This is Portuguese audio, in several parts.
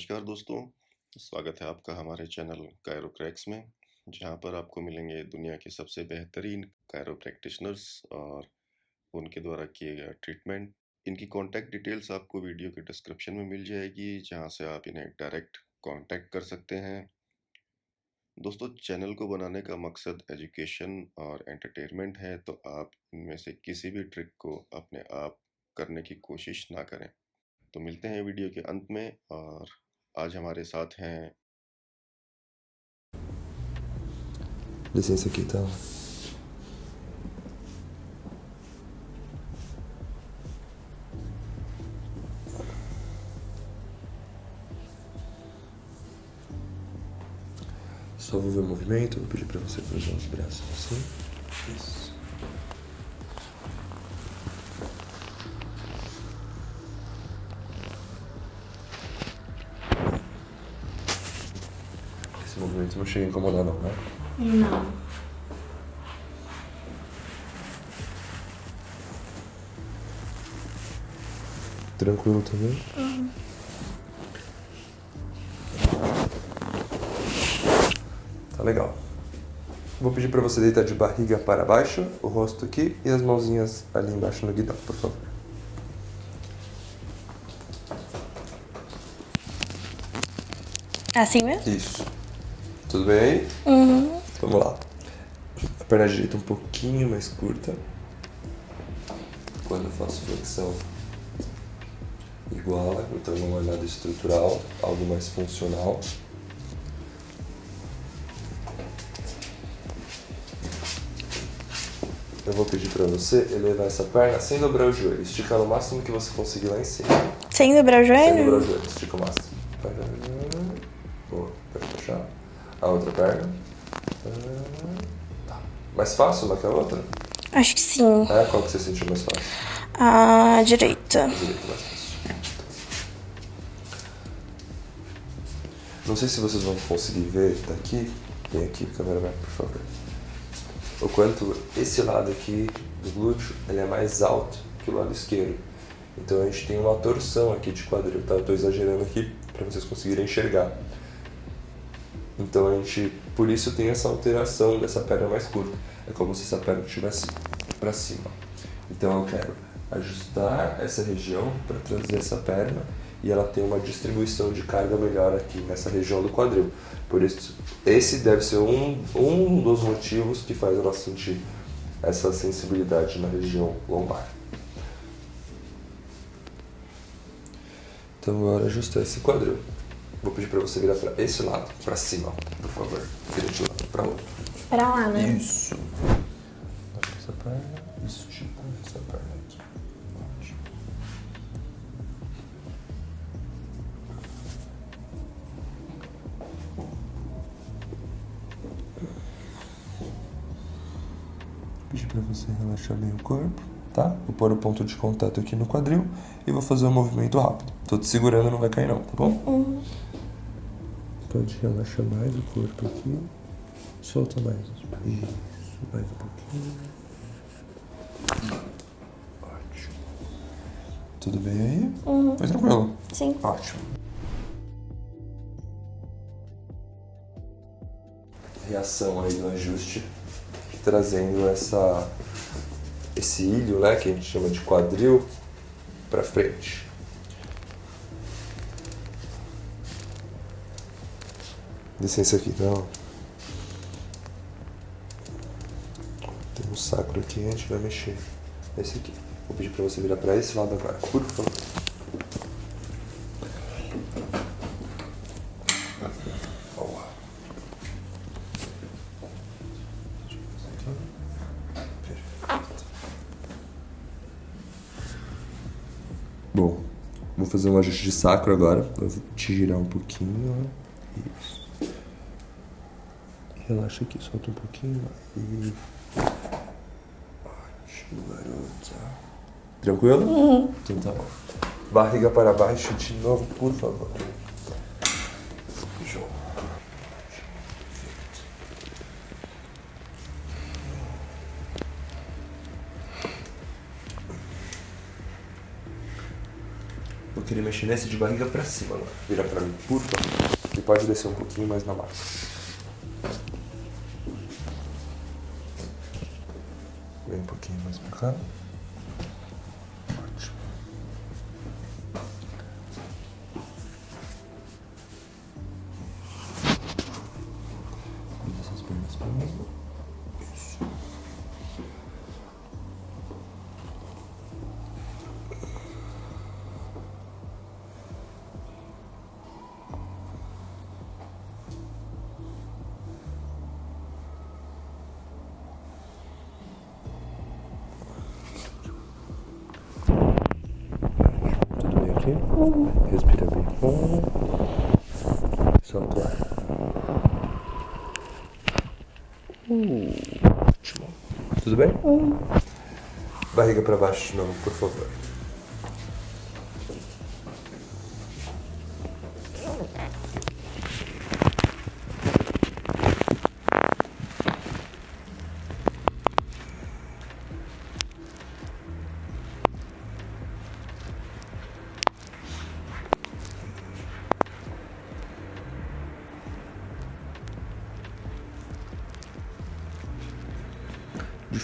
नमस्कार दोस्तों। स्वागत है आपका हमारे चैनल कायरो क्रैक्स में, जहाँ पर आपको मिलेंगे दुनिया के सबसे बेहतरीन कायरो प्रैक्टिशनर्स और उनके द्वारा किए गए ट्रीटमेंट इनकी कॉन्टैक्ट डिटेल्स आपको वीडियो के डिस्क्रिप्शन में मिल जाएगी, जहाँ से आप इन्हें डायरेक्ट कॉन्टैक्ट कर सकते हैं। दोस्तों, चैनल को बनाने का मकसद एजुकेशन और एंटरटेनमेंट है तो आप इनमें से किसी भी ट्रिक को अपने आप करने की कोशिश ना करें। तो मिलते हैं वीडियो के अंत में और आज हमारे साथ हैं Licença aqui, tá? Só vou ver o movimento, vou pedir pra você cruzar os braços assim. Isso. Não chega a incomodar não, né? Não. Tranquilo também? Tá legal. Vou pedir pra você deitar de barriga para baixo, o rosto aqui e as mãozinhas ali embaixo no guidão, por favor. Assim mesmo? Isso. Tudo bem? Uhum. Vamos lá. A perna direita um pouquinho mais curta. Quando eu faço flexão, iguala. Então não é nada estrutural, algo mais funcional. Eu vou pedir pra você elevar essa perna sem dobrar o joelho. Esticar o máximo que você conseguir lá em cima. Sem dobrar o Sem dobrar joelho? o joelho. Estica o máximo. Perna. Tá. Mais fácil uma que a outra? Acho que sim. É, qual que você sentiu mais fácil? A direita. A direita mais fácil. Não sei se vocês vão conseguir ver daqui. Vem aqui, cameraman, por favor. O quanto esse lado aqui do glúteo ele é mais alto que o lado esquerdo. Então a gente tem uma torção aqui de quadril, tá? Eu tô exagerando aqui para vocês conseguirem enxergar. Então a gente, por isso tem essa alteração dessa perna mais curta. É como se essa perna estivesse para cima. Então eu quero ajustar essa região para trazer essa perna e ela tem uma distribuição de carga melhor aqui nessa região do quadril. Por isso, esse deve ser um, um dos motivos que faz ela sentir essa sensibilidade na região lombar. Então agora ajustar esse quadril. Vou pedir para você virar para esse lado, para cima, por favor. Vira de lado para outro. Pra lá, né? Isso. Essa perna, estica essa perna aqui. Ótimo. Pedir para você relaxar bem o corpo, tá? Vou pôr o ponto de contato aqui no quadril e vou fazer um movimento rápido. Tô te segurando, não vai cair não, tá bom? Uhum. Pode relaxar mais o corpo aqui. Solta mais. Isso, mais um pouquinho. Ótimo. Tudo bem aí? Uhum. Foi tranquilo? Sim. Ótimo. Reação aí no ajuste, trazendo essa esse ilho, né, que a gente chama de quadril, pra frente. Licença aqui, não. Tem um sacro aqui, a gente vai mexer. Esse aqui. Vou pedir pra você virar pra esse lado agora, por favor. Boa. Bom, vou fazer um ajuste de sacro agora. Eu vou te girar um pouquinho. ó. Isso. Relaxa aqui, solta um pouquinho. E... Ótimo, garota. Tranquilo? Então tá bom. Barriga para baixo de novo, por favor. Perfeito. Vou querer mexer nesse de barriga pra cima agora. Vira pra mim, por favor. E pode descer um pouquinho mais na massa. Pouquinho mais pra cá. Bem? Respira bem. Solta o ar. Ótimo. Tudo bem? Barriga para baixo de novo, por favor.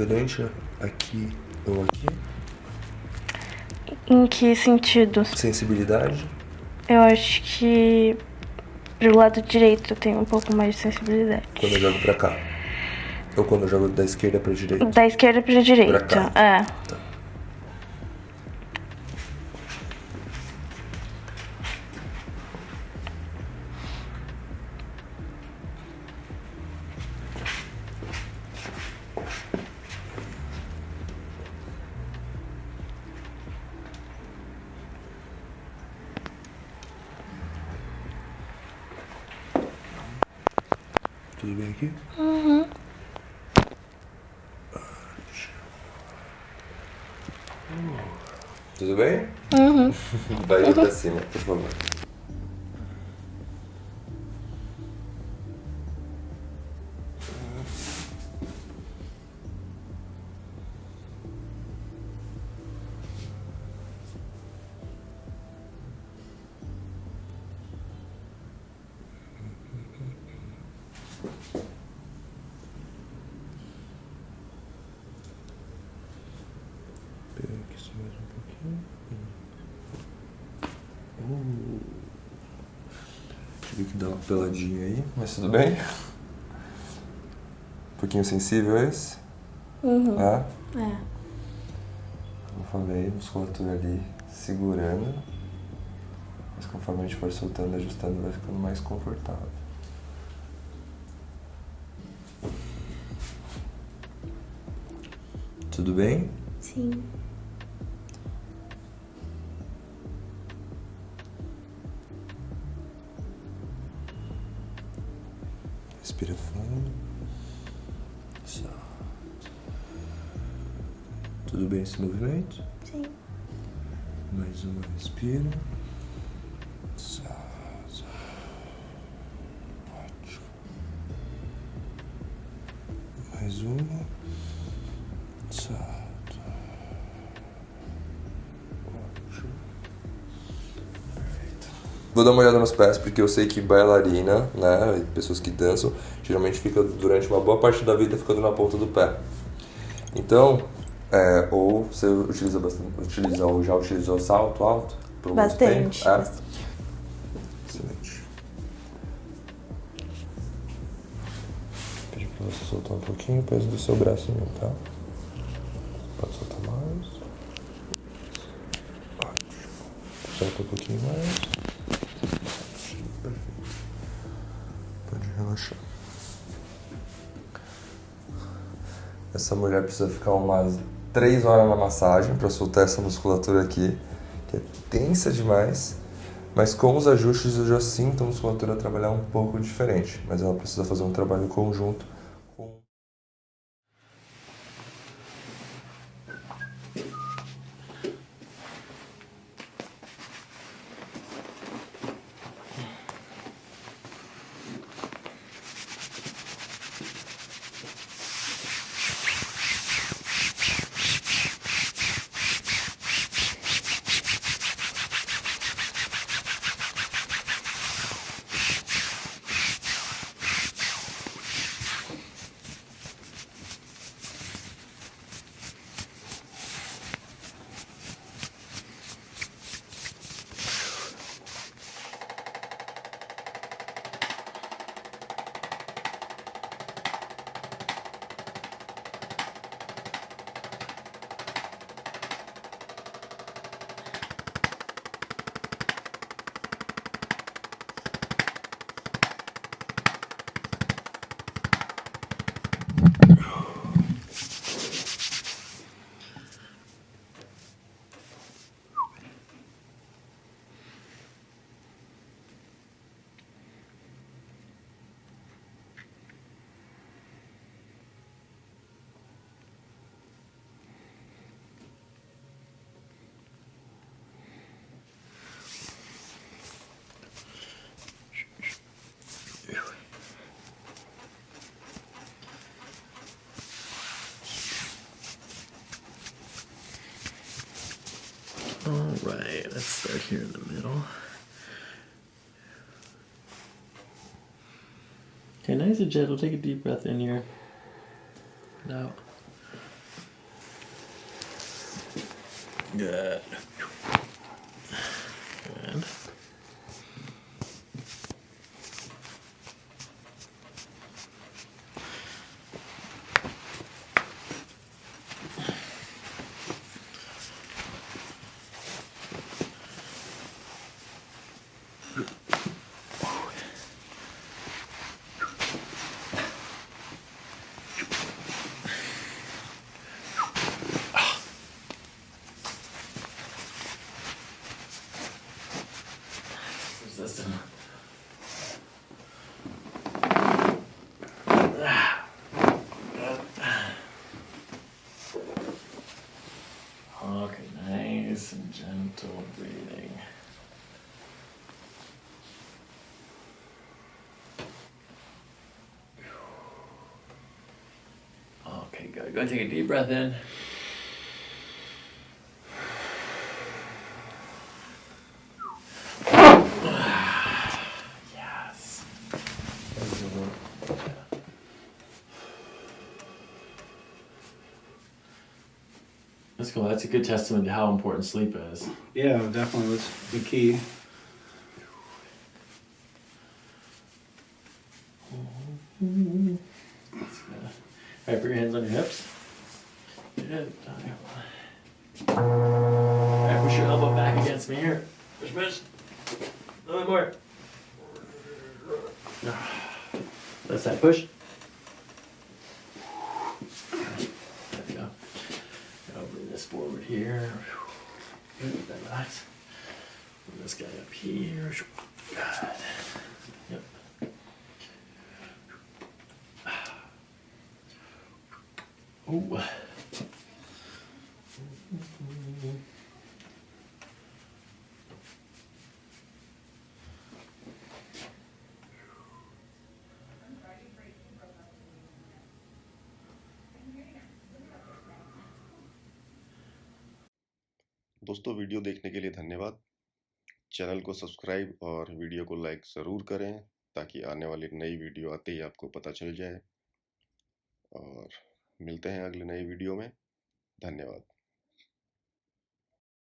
Diferente aqui ou aqui. Em que sentido? Sensibilidade. Eu acho que pro lado direito eu tenho um pouco mais de sensibilidade. Quando eu jogo pra cá. Ou quando eu jogo da esquerda pra direita. Da esquerda pra direita. Pra cá. É. Tá. Tudo bem aqui? Tudo bem? Uhum. Barriga pra cima, por favor. Que dar uma peladinha aí, mas tudo bem? Um pouquinho sensível esse? Uhum. É? É. Como eu falei, musculatura ali segurando. Mas conforme a gente for soltando, ajustando, vai ficando mais confortável. Tudo bem? Sim. Respira fundo. Só. Tudo bem esse movimento? Sim. Mais uma respira. Vou dar uma olhada nos pés, porque eu sei que bailarina, né, pessoas que dançam, geralmente fica durante uma boa parte da vida ficando na ponta do pé. Então, é, ou você utiliza bastante, utiliza ou já utilizou salto alto? por Bastante. É? bastante. Excelente. Pedi pra você soltar um pouquinho o peso do seu braço tá? Pode soltar mais. Ótimo. Solta um pouquinho mais. Essa mulher precisa ficar umas 3 horas na massagem para soltar essa musculatura aqui, que é tensa demais. Mas com os ajustes eu já sinto a musculatura trabalhar um pouco diferente. Mas ela precisa fazer um trabalho conjunto right, let's start here in the middle. Okay, nice and gentle. Take a deep breath in here. Good. Good. Resistant. Okay, nice and gentle breathing. Okay, good. Go and take a deep breath in. Yes. That's cool. That's a good testament to how important sleep is. Yeah, definitely was the key. That's good. All right, put your hands on your hips. Good. All right, push your elbow back against me here. Push, push. A little bit more. That's that push. There we go. Now bring this forward here. Good. Relax. Bring this guy up here. दोस्तों, video देखने के लिए धन्यवाद। चैनल को सब्सक्राइब और वीडियो को लाइक ज़रूर करें ताकि आने वाली नई वीडियो आते ही आपको पता चल जाए। और मिलते हैं अगले नए वीडियो में। धन्यवाद।